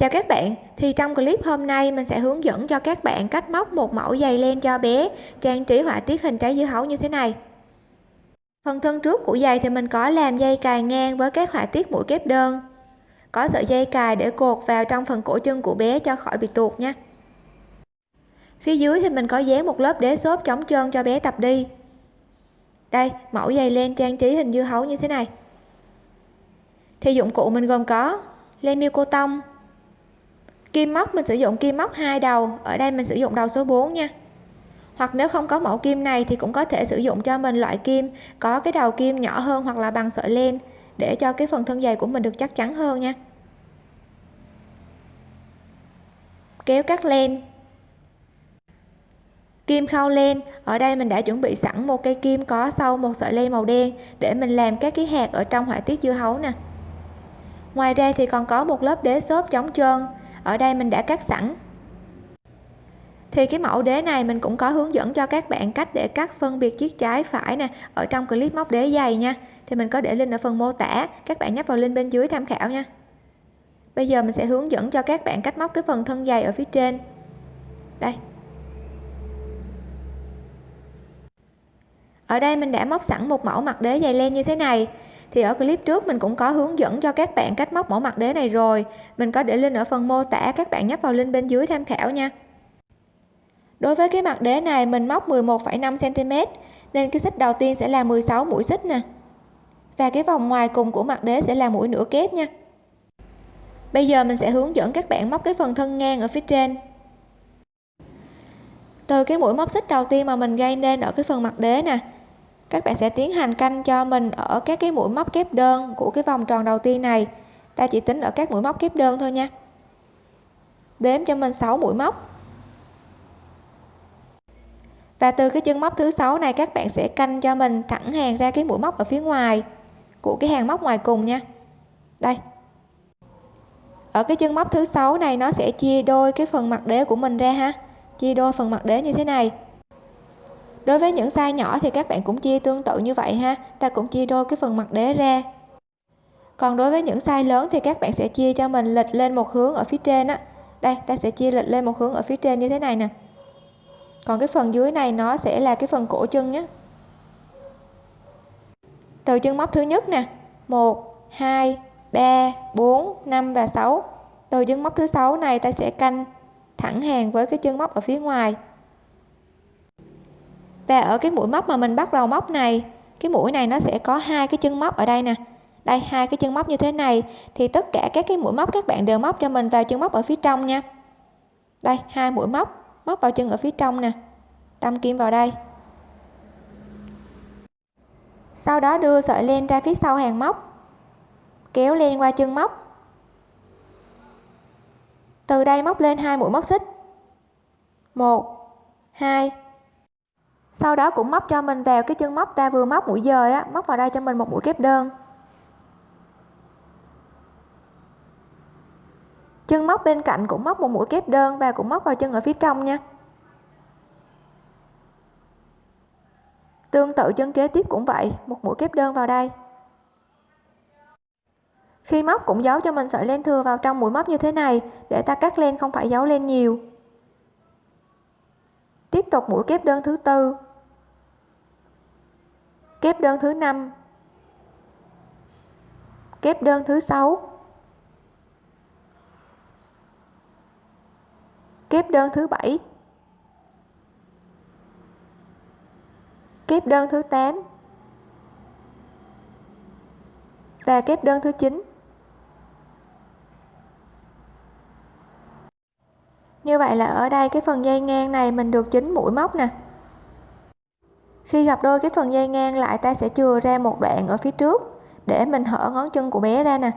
Chào các bạn, thì trong clip hôm nay mình sẽ hướng dẫn cho các bạn cách móc một mẫu giày len cho bé trang trí họa tiết hình trái dưa hấu như thế này. Phần thân trước của giày thì mình có làm dây cài ngang với các họa tiết mũi kép đơn. Có sợi dây cài để cột vào trong phần cổ chân của bé cho khỏi bị tuột nha. Phía dưới thì mình có dán một lớp đế xốp chống trơn cho bé tập đi. Đây, mẫu giày len trang trí hình dưa hấu như thế này. Thì dụng cụ mình gồm có len miêu cô tông, kim móc, mình sử dụng kim móc hai đầu. Ở đây mình sử dụng đầu số 4 nha. Hoặc nếu không có mẫu kim này thì cũng có thể sử dụng cho mình loại kim có cái đầu kim nhỏ hơn hoặc là bằng sợi len để cho cái phần thân dày của mình được chắc chắn hơn nha. Kéo cắt len. Kim khâu len. Ở đây mình đã chuẩn bị sẵn một cây kim có sâu, một sợi len màu đen để mình làm các cái hạt ở trong họa tiết dưa hấu nè. Ngoài ra thì còn có một lớp đế xốp chống trơn ở đây mình đã cắt sẵn. Thì cái mẫu đế này mình cũng có hướng dẫn cho các bạn cách để cắt phân biệt chiếc trái phải nè, ở trong clip móc đế dày nha. Thì mình có để link ở phần mô tả, các bạn nhấp vào link bên dưới tham khảo nha. Bây giờ mình sẽ hướng dẫn cho các bạn cách móc cái phần thân dày ở phía trên. Đây. Ở đây mình đã móc sẵn một mẫu mặt đế dày len như thế này thì ở clip trước mình cũng có hướng dẫn cho các bạn cách móc mẫu mặt đế này rồi. Mình có để link ở phần mô tả các bạn nhấp vào link bên dưới tham khảo nha. Đối với cái mặt đế này mình móc 11,5 cm nên cái xích đầu tiên sẽ là 16 mũi xích nè. Và cái vòng ngoài cùng của mặt đế sẽ là mũi nửa kép nha. Bây giờ mình sẽ hướng dẫn các bạn móc cái phần thân ngang ở phía trên. Từ cái mũi móc xích đầu tiên mà mình gây nên ở cái phần mặt đế nè các bạn sẽ tiến hành canh cho mình ở các cái mũi móc kép đơn của cái vòng tròn đầu tiên này. Ta chỉ tính ở các mũi móc kép đơn thôi nha. Đếm cho mình 6 mũi móc. Và từ cái chân móc thứ sáu này, các bạn sẽ canh cho mình thẳng hàng ra cái mũi móc ở phía ngoài của cái hàng móc ngoài cùng nha. Đây. Ở cái chân móc thứ sáu này, nó sẽ chia đôi cái phần mặt đế của mình ra ha. Chia đôi phần mặt đế như thế này đối với những size nhỏ thì các bạn cũng chia tương tự như vậy ha, ta cũng chia đôi cái phần mặt đế ra. Còn đối với những size lớn thì các bạn sẽ chia cho mình lệch lên một hướng ở phía trên á. Đây, ta sẽ chia lệch lên một hướng ở phía trên như thế này nè. Còn cái phần dưới này nó sẽ là cái phần cổ chân nhé. Từ chân móc thứ nhất nè 1 2 3 4 5 và 6 từ chân móc thứ sáu này ta sẽ canh thẳng hàng với cái chân móc ở phía ngoài và ở cái mũi móc mà mình bắt đầu móc này, cái mũi này nó sẽ có hai cái chân móc ở đây nè. Đây, hai cái chân móc như thế này, thì tất cả các cái mũi móc các bạn đều móc cho mình vào chân móc ở phía trong nha. Đây, hai mũi móc móc vào chân ở phía trong nè. Đâm kim vào đây. Sau đó đưa sợi len ra phía sau hàng móc. Kéo len qua chân móc. Từ đây móc lên hai mũi móc xích. Một, hai sau đó cũng móc cho mình vào cái chân móc ta vừa móc mũi dời á, móc vào đây cho mình một mũi kép đơn. Chân móc bên cạnh cũng móc một mũi kép đơn và cũng móc vào chân ở phía trong nha. Tương tự chân kế tiếp cũng vậy, một mũi kép đơn vào đây. Khi móc cũng giấu cho mình sợi len thừa vào trong mũi móc như thế này, để ta cắt len không phải giấu len nhiều tiếp tục mũi kép đơn thứ tư. Kép đơn thứ năm. Kép đơn thứ sáu. Kép đơn thứ bảy. Kép đơn thứ 8 và kép đơn thứ 9 như vậy là ở đây cái phần dây ngang này mình được chín mũi móc nè. Khi gặp đôi cái phần dây ngang lại, ta sẽ chừa ra một đoạn ở phía trước để mình hở ngón chân của bé ra nè.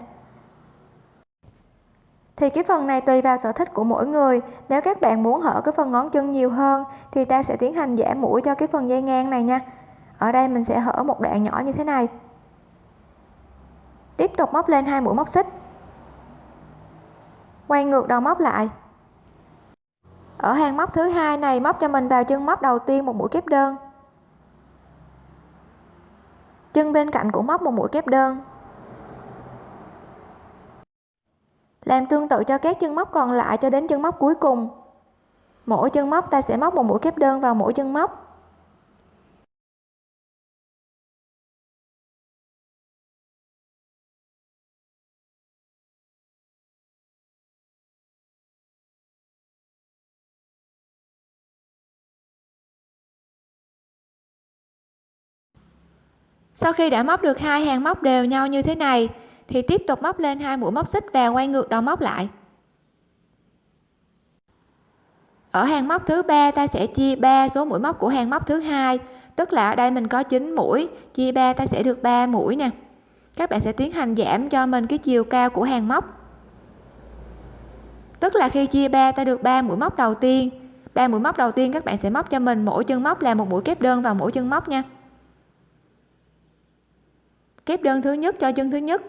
Thì cái phần này tùy vào sở thích của mỗi người. Nếu các bạn muốn hở cái phần ngón chân nhiều hơn, thì ta sẽ tiến hành giảm mũi cho cái phần dây ngang này nha. Ở đây mình sẽ hở một đoạn nhỏ như thế này. Tiếp tục móc lên hai mũi móc xích. Quay ngược đầu móc lại ở hàng móc thứ hai này, móc cho mình vào chân móc đầu tiên một mũi kép đơn. Chân bên cạnh cũng móc một mũi kép đơn. Làm tương tự cho các chân móc còn lại cho đến chân móc cuối cùng. Mỗi chân móc ta sẽ móc một mũi kép đơn vào mỗi chân móc. Sau khi đã móc được hai hàng móc đều nhau như thế này, thì tiếp tục móc lên hai mũi móc xích và quay ngược đầu móc lại. Ở hàng móc thứ ba, ta sẽ chia 3 số mũi móc của hàng móc thứ hai, tức là ở đây mình có 9 mũi, chia 3 ta sẽ được 3 mũi nè. Các bạn sẽ tiến hành giảm cho mình cái chiều cao của hàng móc. Tức là khi chia 3 ta được 3 mũi móc đầu tiên 3 mũi móc đầu tiên các bạn sẽ móc cho mình mỗi chân móc là một mũi kép đơn vào mỗi chân móc nha kép đơn thứ nhất cho chân thứ nhất.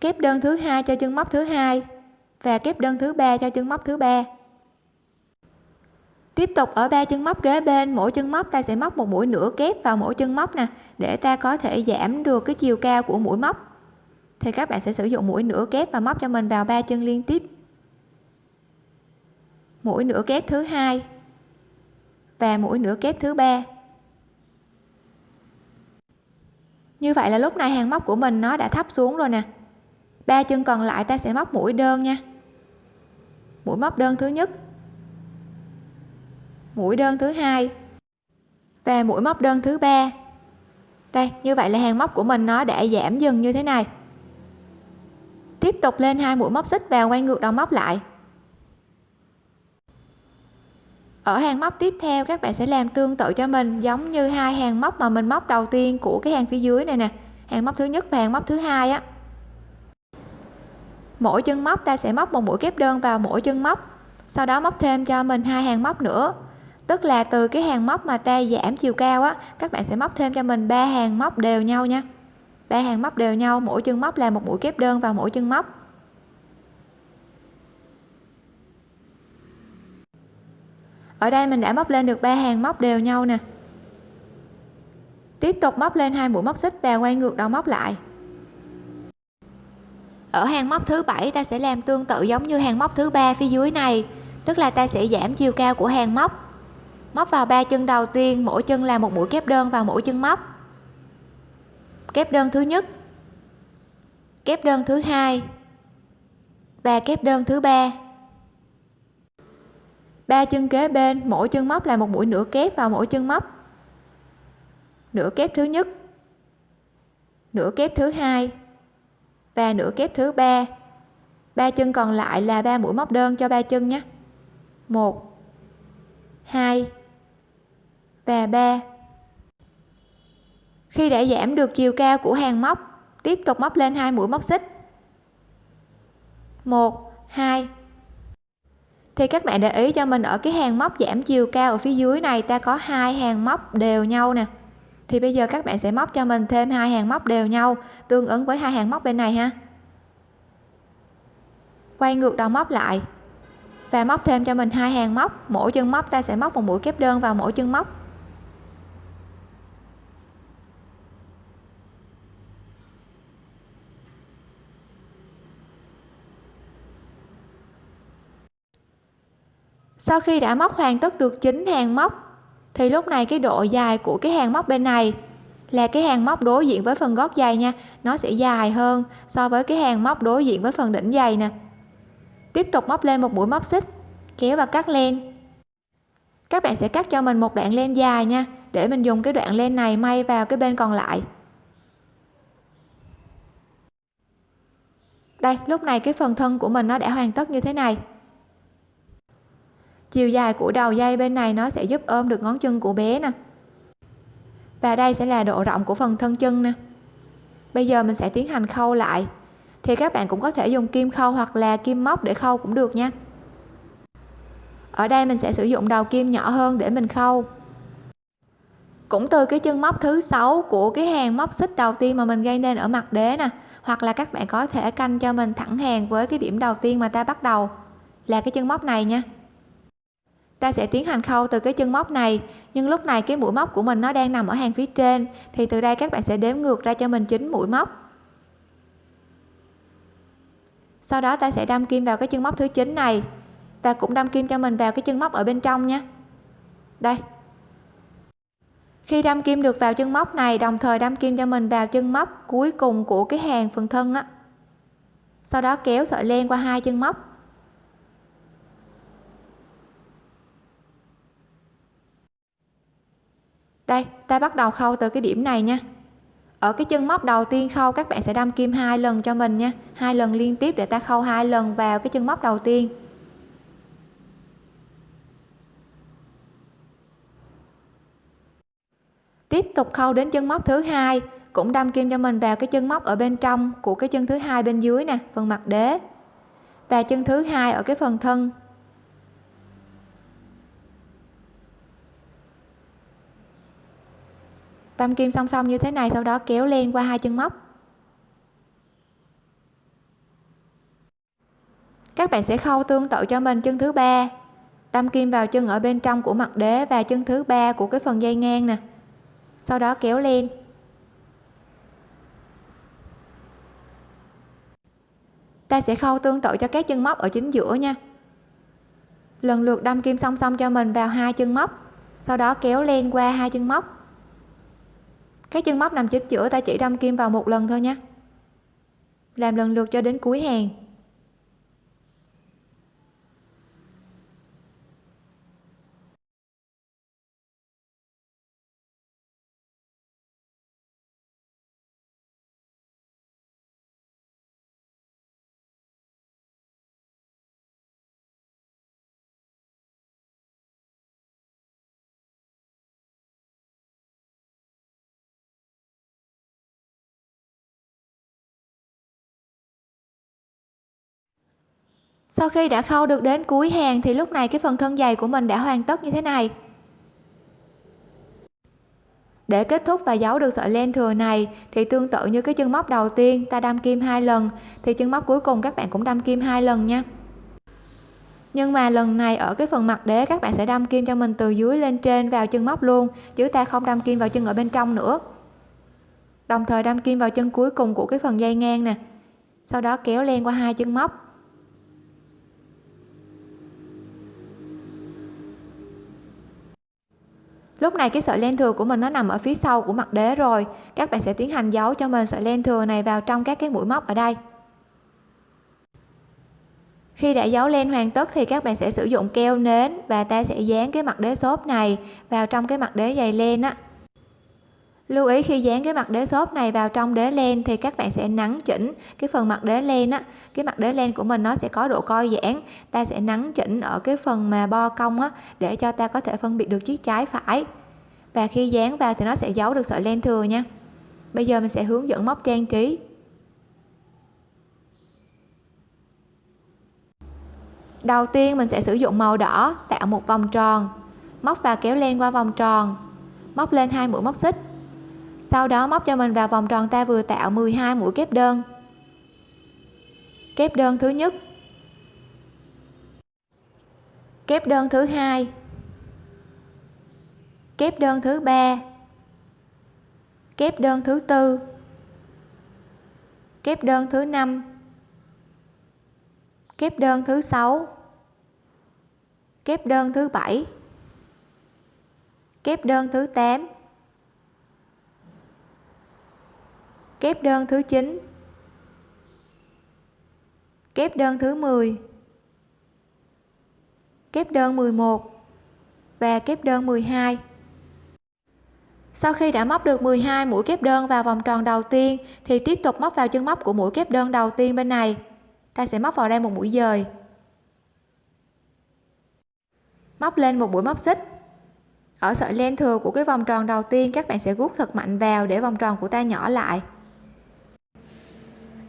Kép đơn thứ hai cho chân móc thứ hai và kép đơn thứ ba cho chân móc thứ ba. Tiếp tục ở ba chân móc kế bên, mỗi chân móc ta sẽ móc một mũi nửa kép vào mỗi chân móc nè, để ta có thể giảm được cái chiều cao của mũi móc. Thì các bạn sẽ sử dụng mũi nửa kép và móc cho mình vào ba chân liên tiếp. Mũi nửa kép thứ hai và mũi nửa kép thứ ba. Như vậy là lúc này hàng móc của mình nó đã thấp xuống rồi nè. Ba chân còn lại ta sẽ móc mũi đơn nha. Mũi móc đơn thứ nhất. Mũi đơn thứ hai. Và mũi móc đơn thứ ba. Đây, như vậy là hàng móc của mình nó đã giảm dần như thế này. Tiếp tục lên hai mũi móc xích và quay ngược đầu móc lại. Ở hàng móc tiếp theo, các bạn sẽ làm tương tự cho mình, giống như hai hàng móc mà mình móc đầu tiên của cái hàng phía dưới này nè. Hàng móc thứ nhất và hàng móc thứ hai á. Mỗi chân móc ta sẽ móc một mũi kép đơn vào mỗi chân móc, sau đó móc thêm cho mình hai hàng móc nữa. Tức là từ cái hàng móc mà ta giảm chiều cao á, các bạn sẽ móc thêm cho mình ba hàng móc đều nhau nha. Ba hàng móc đều nhau, mỗi chân móc là một mũi kép đơn vào mỗi chân móc. Ở đây mình đã móc lên được ba hàng móc đều nhau nè. Tiếp tục móc lên hai mũi móc xích và quay ngược đầu móc lại. Ở hàng móc thứ bảy, ta sẽ làm tương tự giống như hàng móc thứ ba phía dưới này, tức là ta sẽ giảm chiều cao của hàng móc. Móc vào ba chân đầu tiên, mỗi chân là một mũi kép đơn vào mỗi chân móc. Kép đơn thứ nhất, kép đơn thứ hai và kép đơn thứ ba ba chân kế bên, mỗi chân móc là một mũi nửa kép vào mỗi chân móc. Nửa kép thứ nhất, nửa kép thứ hai, và nửa kép thứ ba. Ba chân còn lại là ba mũi móc đơn cho ba chân nhé. Một, hai, và ba. Khi đã giảm được chiều cao của hàng móc, tiếp tục móc lên hai mũi móc xích. Một, hai thì các bạn để ý cho mình ở cái hàng móc giảm chiều cao ở phía dưới này, ta có hai hàng móc đều nhau nè. Thì bây giờ các bạn sẽ móc cho mình thêm hai hàng móc đều nhau, tương ứng với hai hàng móc bên này ha. Quay ngược đầu móc lại và móc thêm cho mình hai hàng móc. Mỗi chân móc ta sẽ móc một mũi kép đơn vào mỗi chân móc. Sau khi đã móc hoàn tất được chính hàng móc, thì lúc này cái độ dài của cái hàng móc bên này là cái hàng móc đối diện với phần gót giày nha. Nó sẽ dài hơn so với cái hàng móc đối diện với phần đỉnh giày nè. Tiếp tục móc lên một mũi móc xích, kéo và cắt len. Các bạn sẽ cắt cho mình một đoạn len dài nha, để mình dùng cái đoạn len này may vào cái bên còn lại. Đây, lúc này cái phần thân của mình nó đã hoàn tất như thế này chiều dài của đầu dây bên này nó sẽ giúp ôm được ngón chân của bé nè. Và đây sẽ là độ rộng của phần thân chân nè. Bây giờ mình sẽ tiến hành khâu lại. Thì các bạn cũng có thể dùng kim khâu hoặc là kim móc để khâu cũng được nha. Ở đây mình sẽ sử dụng đầu kim nhỏ hơn để mình khâu. Cũng từ cái chân móc thứ sáu của cái hàng móc xích đầu tiên mà mình gây nên ở mặt đế nè, hoặc là các bạn có thể canh cho mình thẳng hàng với cái điểm đầu tiên mà ta bắt đầu, là cái chân móc này nha ta sẽ tiến hành khâu từ cái chân móc này. Nhưng lúc này cái mũi móc của mình nó đang nằm ở hàng phía trên, thì từ đây các bạn sẽ đếm ngược ra cho mình chín mũi móc. Sau đó ta sẽ đâm kim vào cái chân móc thứ 9 này, và cũng đâm kim cho mình vào cái chân móc ở bên trong nha. Đây. Khi đâm kim được vào chân móc này, đồng thời đâm kim cho mình vào chân móc cuối cùng của cái hàng phần thân á. Sau đó kéo sợi len qua hai chân móc. Đây, ta bắt đầu khâu từ cái điểm này nha. Ở cái chân móc đầu tiên khâu, các bạn sẽ đâm kim hai lần cho mình nha. Hai lần liên tiếp để ta khâu hai lần vào cái chân móc đầu tiên. Tiếp tục khâu đến chân móc thứ hai, cũng đâm kim cho mình vào cái chân móc ở bên trong của cái chân thứ hai bên dưới nè, phần mặt đế. Và chân thứ hai ở cái phần thân đâm kim song song như thế này, sau đó kéo len qua hai chân móc. Các bạn sẽ khâu tương tự cho mình chân thứ ba. Đâm kim vào chân ở bên trong của mặt đế và chân thứ ba của cái phần dây ngang nè. Sau đó kéo lên. Ta sẽ khâu tương tự cho các chân móc ở chính giữa nha. Lần lượt đâm kim song song cho mình vào hai chân móc, sau đó kéo len qua hai chân móc các chân móc nằm chính giữa ta chỉ đâm kim vào một lần thôi nha làm lần lượt cho đến cuối hàng. Sau khi đã khâu được đến cuối hàng thì lúc này cái phần thân dày của mình đã hoàn tất như thế này. Để kết thúc và giấu được sợi len thừa này thì tương tự như cái chân móc đầu tiên, ta đâm kim hai lần, thì chân móc cuối cùng các bạn cũng đâm kim hai lần nha. Nhưng mà lần này ở cái phần mặt đế, các bạn sẽ đâm kim cho mình từ dưới lên trên vào chân móc luôn, chứ ta không đâm kim vào chân ở bên trong nữa. Đồng thời đâm kim vào chân cuối cùng của cái phần dây ngang nè. Sau đó kéo len qua hai chân móc. Lúc này cái sợi len thừa của mình nó nằm ở phía sau của mặt đế rồi. Các bạn sẽ tiến hành giấu cho mình sợi len thừa này vào trong các cái mũi móc ở đây. Khi đã giấu len hoàn tất thì các bạn sẽ sử dụng keo nến và ta sẽ dán cái mặt đế xốp này vào trong cái mặt đế dày len á lưu ý khi dán cái mặt đế xốp này vào trong đế len thì các bạn sẽ nắn chỉnh cái phần mặt đế len á. Cái mặt đế len của mình nó sẽ có độ co giãn, ta sẽ nắn chỉnh ở cái phần mà bo cong á, để cho ta có thể phân biệt được chiếc trái phải. Và khi dán vào thì nó sẽ giấu được sợi len thừa nha. Bây giờ mình sẽ hướng dẫn móc trang trí. Đầu tiên mình sẽ sử dụng màu đỏ, tạo một vòng tròn. Móc và kéo len qua vòng tròn. Móc lên hai mũi móc xích sau đó móc cho mình vào vòng tròn ta vừa tạo 12 mũi kép đơn. Kép đơn thứ nhất. Kép đơn thứ hai. Kép đơn thứ ba. Kép đơn thứ tư. Kép đơn thứ năm. Kép đơn thứ sáu. Kép đơn thứ bảy. Kép đơn thứ 8 kép đơn thứ 9 kép đơn thứ 10 kép đơn 11 và kép đơn 12 sau khi đã móc được 12 mũi kép đơn vào vòng tròn đầu tiên, thì tiếp tục móc vào chân móc của mũi kép đơn đầu tiên bên này. Ta sẽ móc vào đây một mũi dời. Móc lên một mũi móc xích. Ở sợi len thừa của cái vòng tròn đầu tiên, các bạn sẽ gút thật mạnh vào để vòng tròn của ta nhỏ lại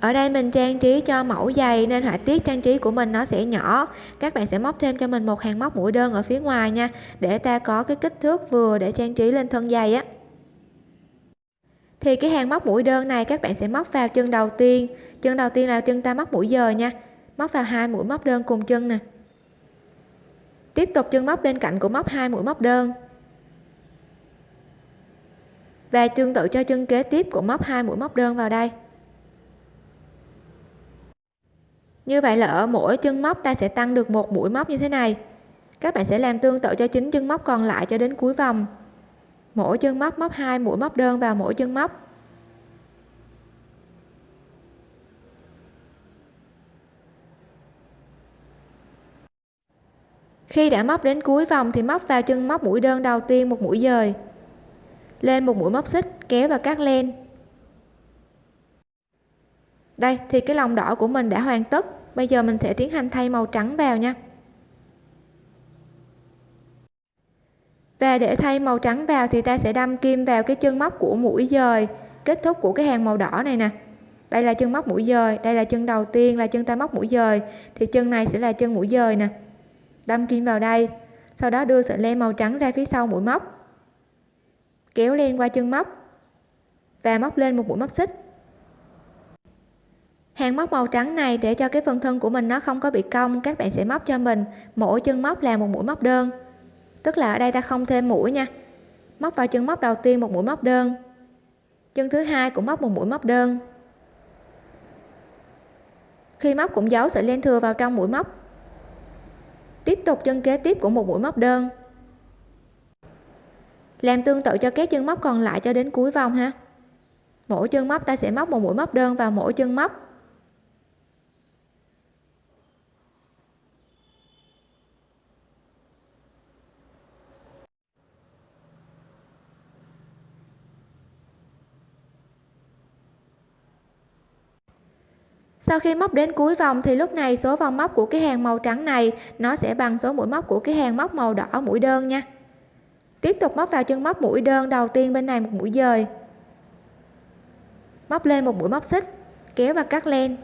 ở đây mình trang trí cho mẫu giày nên họa tiết trang trí của mình nó sẽ nhỏ. Các bạn sẽ móc thêm cho mình một hàng móc mũi đơn ở phía ngoài nha, để ta có cái kích thước vừa để trang trí lên thân giày á. Thì cái hàng móc mũi đơn này các bạn sẽ móc vào chân đầu tiên. Chân đầu tiên là chân ta móc mũi giờ nha. Móc vào hai mũi móc đơn cùng chân nè. Tiếp tục chân móc bên cạnh của móc hai mũi móc đơn. Và tương tự cho chân kế tiếp của móc hai mũi móc đơn vào đây. Như vậy là ở mỗi chân móc ta sẽ tăng được một mũi móc như thế này. Các bạn sẽ làm tương tự cho chính chân móc còn lại cho đến cuối vòng. Mỗi chân móc móc hai mũi móc đơn vào mỗi chân móc. Khi đã móc đến cuối vòng thì móc vào chân móc mũi đơn đầu tiên một mũi dời. Lên một mũi móc xích, kéo và cắt len đây, thì cái lòng đỏ của mình đã hoàn tất. Bây giờ mình sẽ tiến hành thay màu trắng vào nha. Và để thay màu trắng vào thì ta sẽ đâm kim vào cái chân móc của mũi dời, kết thúc của cái hàng màu đỏ này nè. Đây là chân móc mũi dời, đây là chân đầu tiên là chân ta móc mũi dời. Thì chân này sẽ là chân mũi dời nè. Đâm kim vào đây, sau đó đưa sợi len màu trắng ra phía sau mũi móc. Kéo len qua chân móc và móc lên một mũi móc xích hàng móc màu trắng này để cho cái phần thân của mình nó không có bị cong, các bạn sẽ móc cho mình. Mỗi chân móc là một mũi móc đơn. Tức là ở đây ta không thêm mũi nha. Móc vào chân móc đầu tiên một mũi móc đơn. Chân thứ hai cũng móc một mũi móc đơn. Khi móc cũng giấu sợi len thừa vào trong mũi móc. Tiếp tục chân kế tiếp của một mũi móc đơn. Làm tương tự cho các chân móc còn lại cho đến cuối vòng ha. Mỗi chân móc ta sẽ móc một mũi móc đơn vào mỗi chân móc. Sau khi móc đến cuối vòng thì lúc này số vòng móc của cái hàng màu trắng này, nó sẽ bằng số mũi móc của cái hàng móc màu đỏ mũi đơn nha. Tiếp tục móc vào chân móc mũi đơn đầu tiên bên này một mũi dời. Móc lên một mũi móc xích, kéo và cắt len.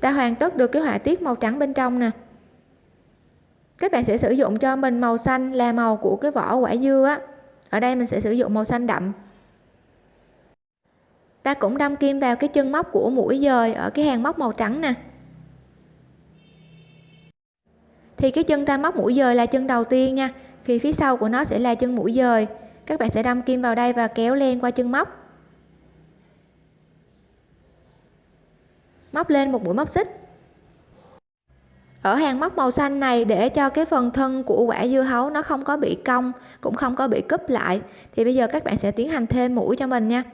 Ta hoàn tất được cái họa tiết màu trắng bên trong nè. Các bạn sẽ sử dụng cho mình màu xanh là màu của cái vỏ quả dưa á. Ở đây mình sẽ sử dụng màu xanh đậm ta cũng đâm kim vào cái chân móc của mũi dời ở cái hàng móc màu trắng nè. Thì cái chân ta móc mũi dời là chân đầu tiên nha, thì phía sau của nó sẽ là chân mũi dời. Các bạn sẽ đâm kim vào đây và kéo len qua chân móc. Móc lên một mũi móc xích. Ở hàng móc màu xanh này, để cho cái phần thân của quả dưa hấu nó không có bị cong, cũng không có bị cúp lại, thì bây giờ các bạn sẽ tiến hành thêm mũi cho mình nha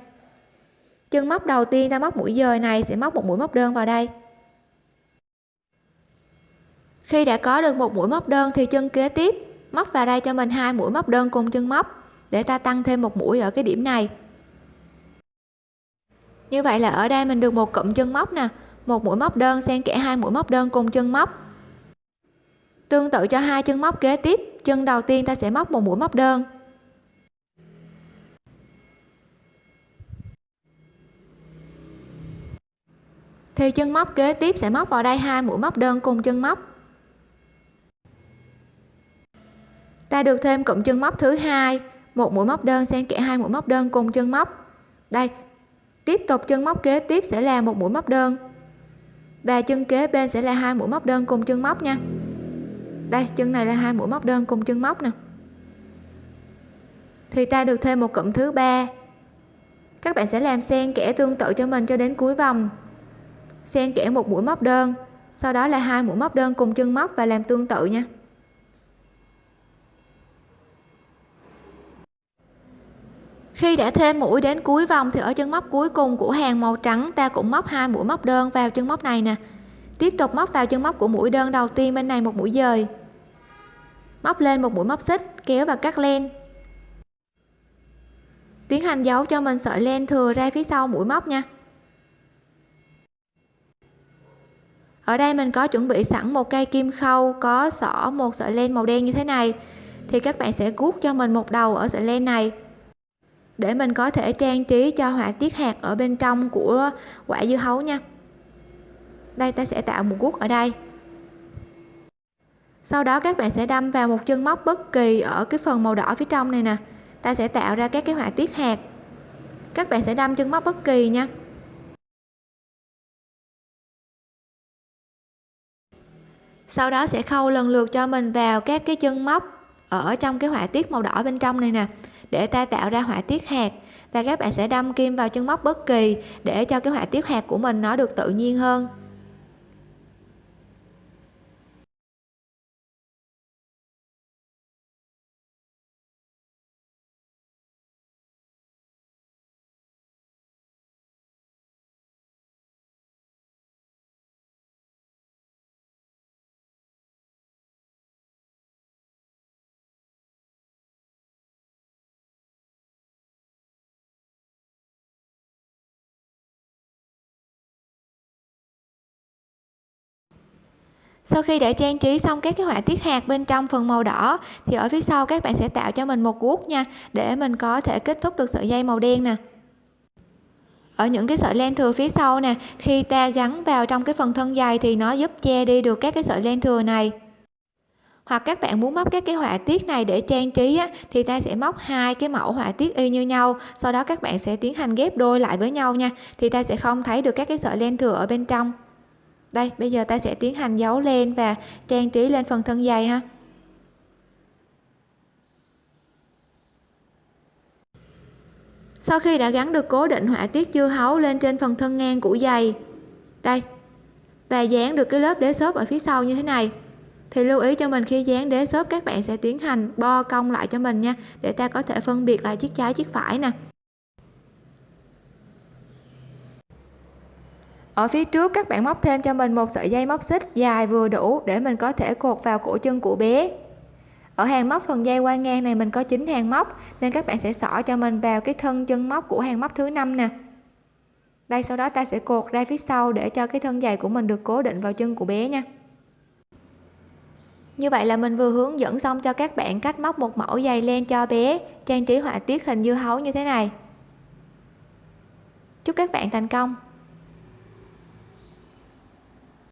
chân móc đầu tiên ta móc mũi dời này sẽ móc một mũi móc đơn vào đây. Khi đã có được một mũi móc đơn thì chân kế tiếp móc vào đây cho mình hai mũi móc đơn cùng chân móc để ta tăng thêm một mũi ở cái điểm này. Như vậy là ở đây mình được một cụm chân móc nè, một mũi móc đơn xen kẽ hai mũi móc đơn cùng chân móc. Tương tự cho hai chân móc kế tiếp, chân đầu tiên ta sẽ móc một mũi móc đơn. Thì chân móc kế tiếp sẽ móc vào đây hai mũi móc đơn cùng chân móc. Ta được thêm cụm chân móc thứ hai. Một mũi móc đơn xen kẽ hai mũi móc đơn cùng chân móc. Đây, tiếp tục chân móc kế tiếp sẽ là một mũi móc đơn. Và chân kế bên sẽ là hai mũi móc đơn cùng chân móc nha. Đây, chân này là hai mũi móc đơn cùng chân móc nè. Thì ta được thêm một cụm thứ ba. Các bạn sẽ làm xen kẽ tương tự cho mình cho đến cuối vòng xen kẽ một mũi móc đơn. Sau đó là hai mũi móc đơn cùng chân móc và làm tương tự nha. Khi đã thêm mũi đến cuối vòng thì ở chân móc cuối cùng của hàng màu trắng, ta cũng móc hai mũi móc đơn vào chân móc này nè. Tiếp tục móc vào chân móc của mũi đơn đầu tiên bên này một mũi dời. Móc lên một mũi móc xích, kéo và cắt len. Tiến hành giấu cho mình sợi len thừa ra phía sau mũi móc nha. Ở đây mình có chuẩn bị sẵn một cây kim khâu, có xỏ một sợi len màu đen như thế này. Thì các bạn sẽ gút cho mình một đầu ở sợi len này. Để mình có thể trang trí cho họa tiết hạt ở bên trong của quả dưa hấu nha. Đây, ta sẽ tạo một guốc ở đây. Sau đó các bạn sẽ đâm vào một chân móc bất kỳ ở cái phần màu đỏ phía trong này nè. Ta sẽ tạo ra các cái họa tiết hạt. Các bạn sẽ đâm chân móc bất kỳ nha. Sau đó sẽ khâu lần lượt cho mình vào các cái chân móc ở trong cái họa tiết màu đỏ bên trong này nè, để ta tạo ra họa tiết hạt. Và các bạn sẽ đâm kim vào chân móc bất kỳ để cho cái họa tiết hạt của mình nó được tự nhiên hơn. Sau khi đã trang trí xong các cái họa tiết hạt bên trong phần màu đỏ thì ở phía sau các bạn sẽ tạo cho mình một guốc nha để mình có thể kết thúc được sợi dây màu đen nè. Ở những cái sợi len thừa phía sau nè khi ta gắn vào trong cái phần thân dày thì nó giúp che đi được các cái sợi len thừa này. Hoặc các bạn muốn móc các cái họa tiết này để trang trí á, thì ta sẽ móc hai cái mẫu họa tiết y như nhau sau đó các bạn sẽ tiến hành ghép đôi lại với nhau nha thì ta sẽ không thấy được các cái sợi len thừa ở bên trong đây, bây giờ ta sẽ tiến hành giấu lên và trang trí lên phần thân dày ha. Sau khi đã gắn được cố định họa tiết dưa hấu lên trên phần thân ngang của giày, đây, và dán được cái lớp đế xốp ở phía sau như thế này, thì lưu ý cho mình khi dán đế xốp các bạn sẽ tiến hành bo cong lại cho mình nha, để ta có thể phân biệt lại chiếc trái, chiếc phải nè. Ở phía trước, các bạn móc thêm cho mình một sợi dây móc xích dài vừa đủ để mình có thể cột vào cổ chân của bé. Ở hàng móc phần dây qua ngang này mình có 9 hàng móc, nên các bạn sẽ xỏ cho mình vào cái thân chân móc của hàng móc thứ năm nè. Đây, sau đó ta sẽ cột ra phía sau để cho cái thân giày của mình được cố định vào chân của bé nha. Như vậy là mình vừa hướng dẫn xong cho các bạn cách móc một mẫu giày len cho bé, trang trí họa tiết hình dưa hấu như thế này. Chúc các bạn thành công!